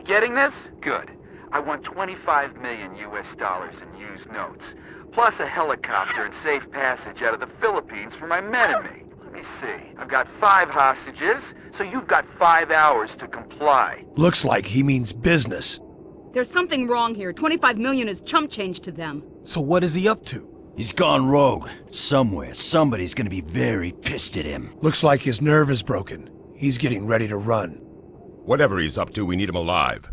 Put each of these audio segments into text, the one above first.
You getting this? Good. I want 25 million US dollars in used notes, plus a helicopter and safe passage out of the Philippines for my men and me. Let me see. I've got five hostages, so you've got five hours to comply. Looks like he means business. There's something wrong here. 25 million is chump change to them. So what is he up to? He's gone rogue. Somewhere, somebody's gonna be very pissed at him. Looks like his nerve is broken. He's getting ready to run. Whatever he's up to, we need him alive.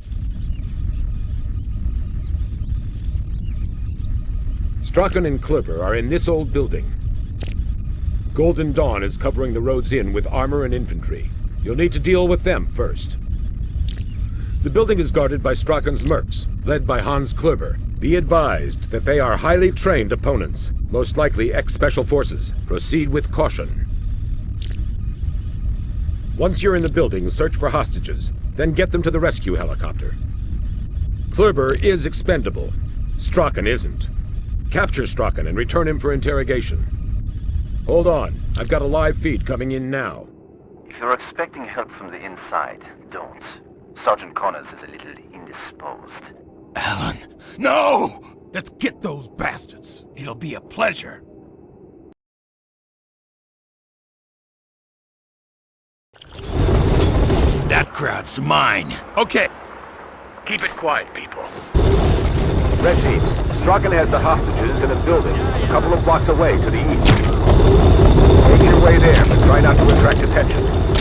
Strachan and Kleber are in this old building. Golden Dawn is covering the roads in with armor and infantry. You'll need to deal with them first. The building is guarded by Strachan's mercs, led by Hans Kleber. Be advised that they are highly trained opponents, most likely ex-Special Forces. Proceed with caution. Once you're in the building, search for hostages, then get them to the rescue helicopter. Kleber is expendable. Strachan isn't. Capture Strachan and return him for interrogation. Hold on, I've got a live feed coming in now. If you're expecting help from the inside, don't. Sergeant Connors is a little indisposed. Alan, no! Let's get those bastards. It'll be a pleasure. That crowd's mine. Okay. Keep it quiet, people. Red team, Strachan has the hostages in a building a couple of blocks away to the east. Make your way there, but try not to attract attention.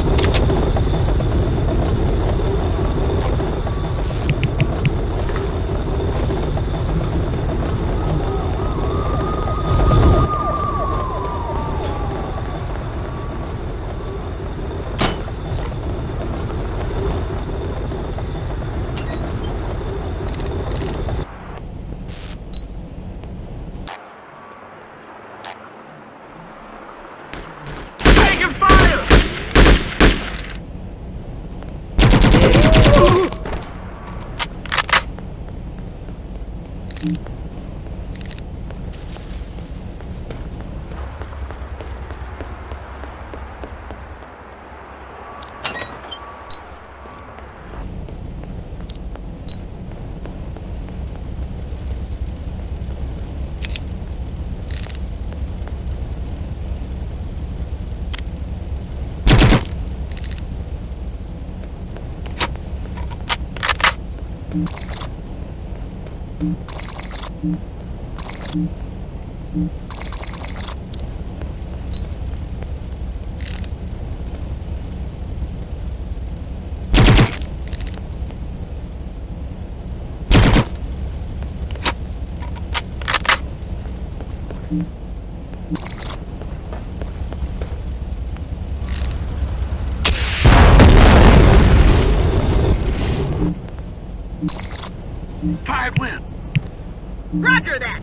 Five win. Roger that!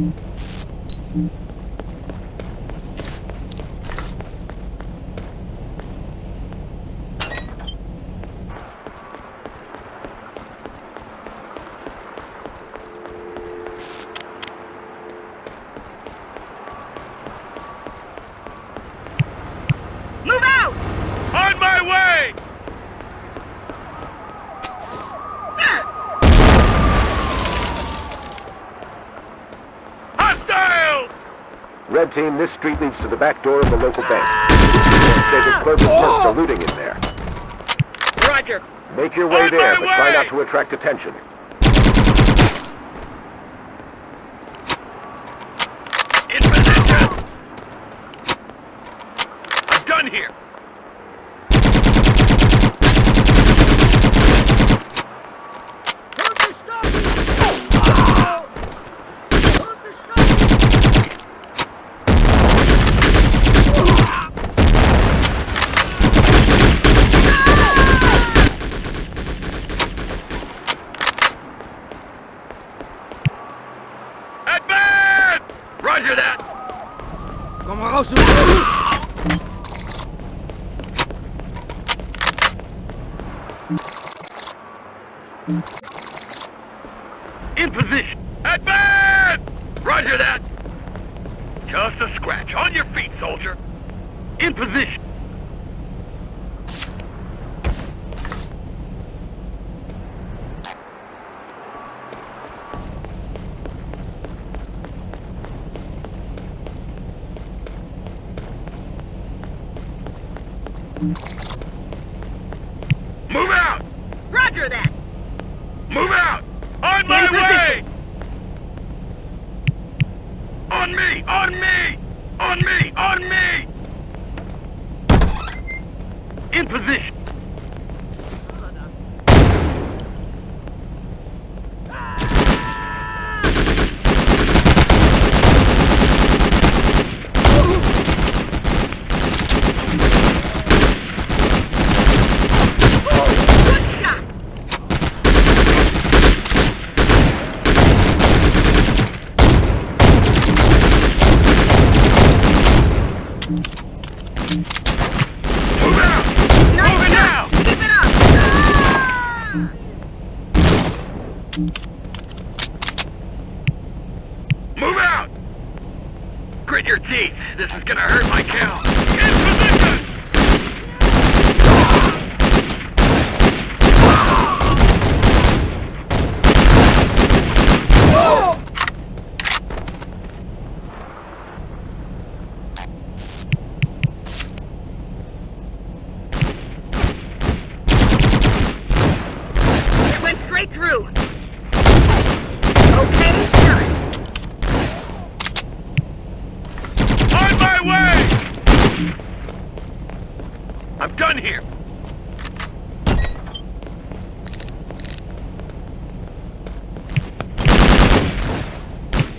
Mm-hmm. Red Team, this street leads to the back door of the local bank. David Clover's clerks are looting in there. Roger. Make your way On there, but try not to attract attention. In position. I'm done here. Advance! Roger that. In position. Advance! Roger that. Just a scratch. On your feet, soldier. In position. Move out! Roger that! Move out! On my way! On me! On me! On me! On me! In position! Good shot! Move out! Nice Move it shot! now! Keep it up! Ah! Move out! Grit your teeth. This is gonna hurt my kill. In position! It went straight through. Okay, done. On my way! I'm done here.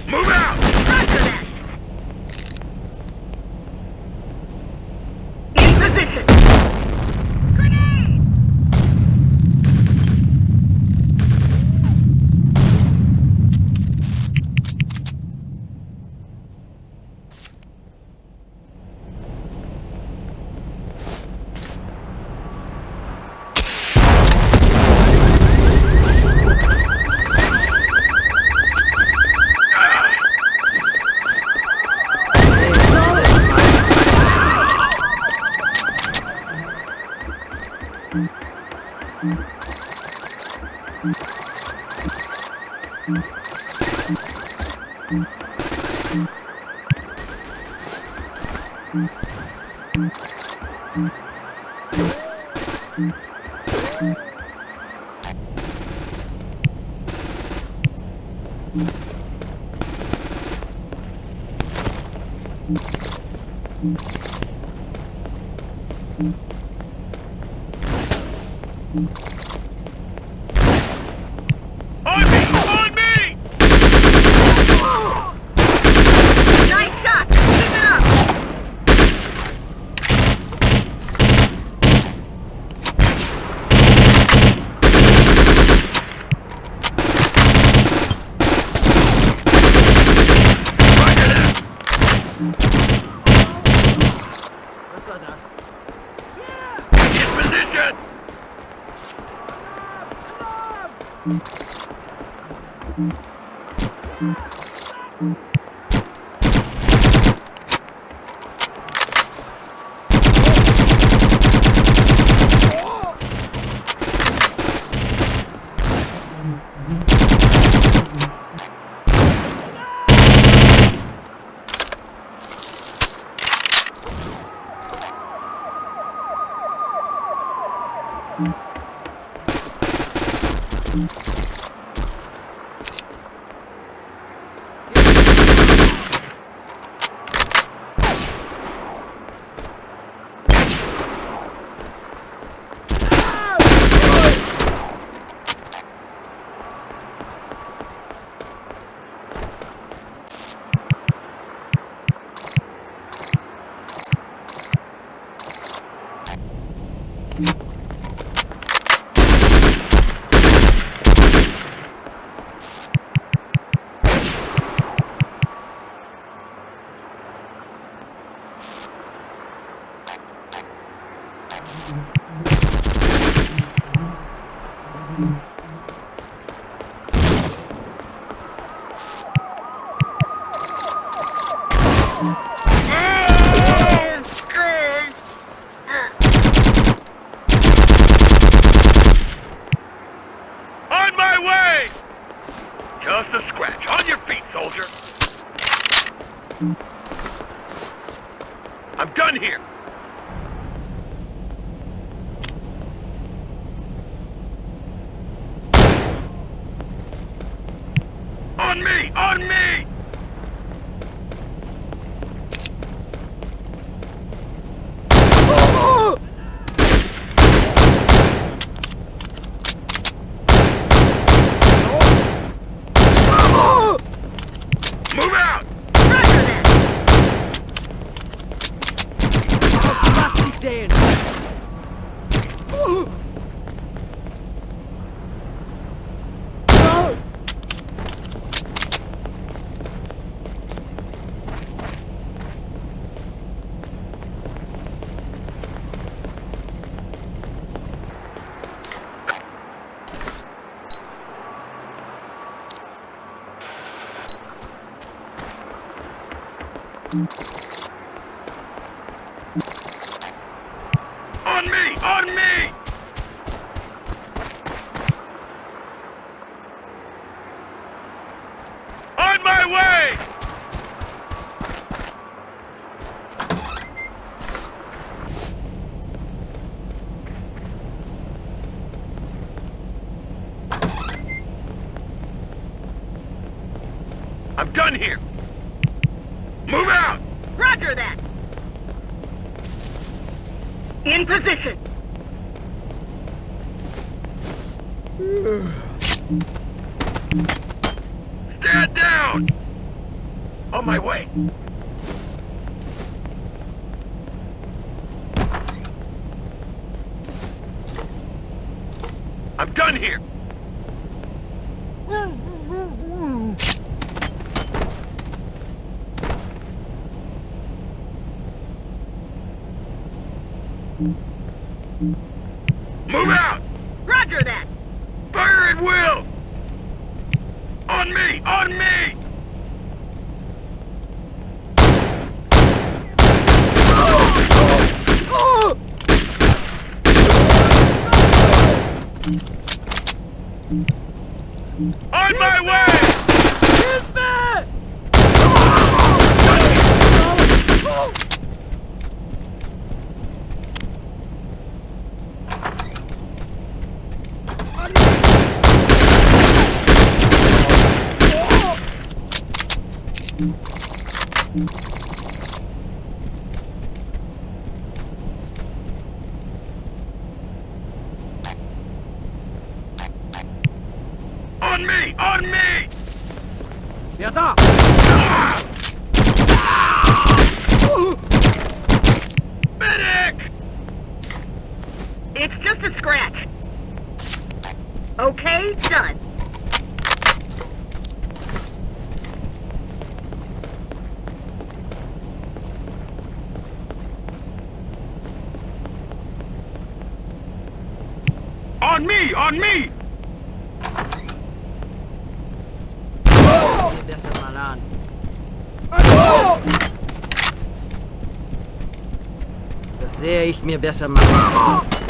Move out! Roger that! In position! On Move out! On me! On me! On my way! I'm done here. Move out! Roger that. In position. Stand down! On my way. I'm done here. Move out! Roger that. Fire at will! On me! On me! On my way! On me! On me! Medic! It's just a scratch. Okay, done. On me! On me! guck dir das an. Das sehe ich mir besser mal an.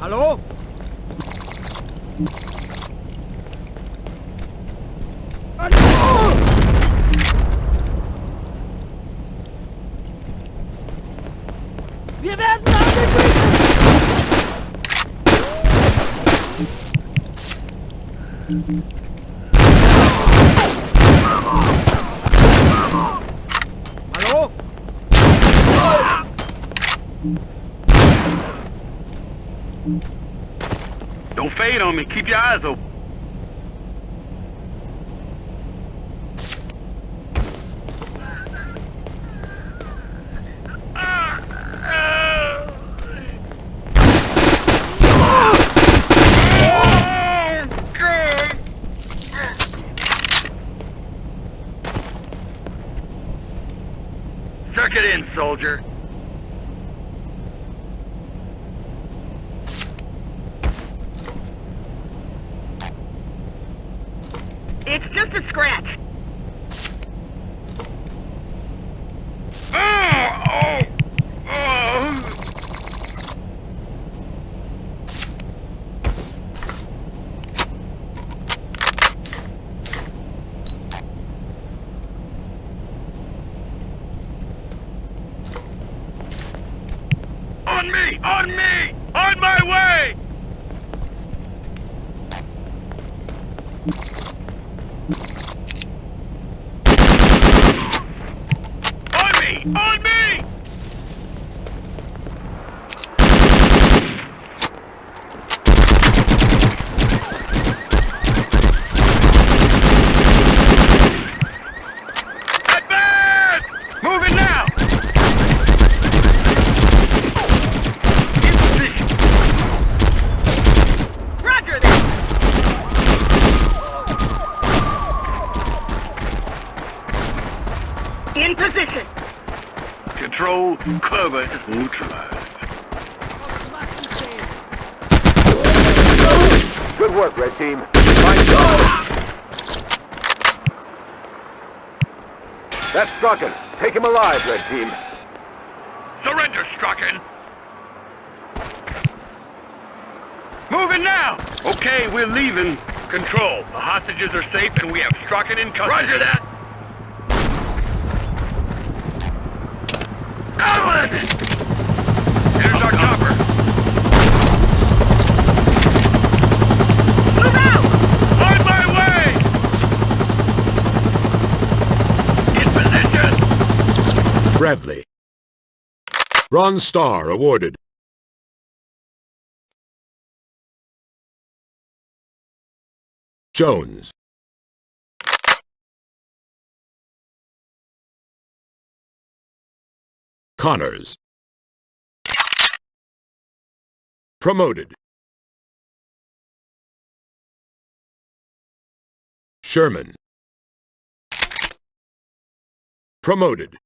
Hallo? Wir! Hallo? Don't fade on me. Keep your eyes open. Circuit in, soldier. It's just a scratch. Oh, oh, oh. On me! On me! On my way! On me! On me! Advance! Moving now! In position! Roger that. In position. Control, Kleber is neutralized. Good work, Red Team. Fine job. That's Strachan. Take him alive, Red Team. Surrender, Strachan! Moving now! Okay, we're leaving. Control. The hostages are safe and we have Strachan in custody. Roger that! Out with it! Here's our chopper. Move out! On my way! In position! Bradley. Bronze Star awarded. Jones. Connors. Promoted. Sherman. Promoted.